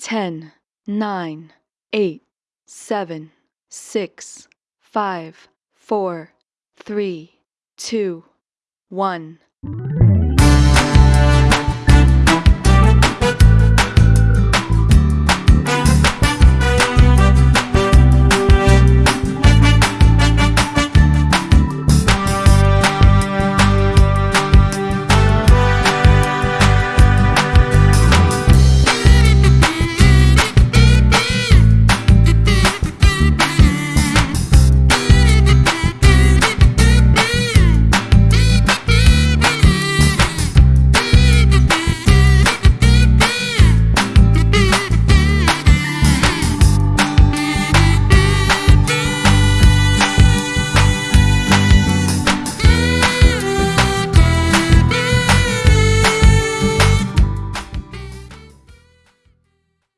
10, 9, 8, 7, 6, 5, 4, 3, 2, 1.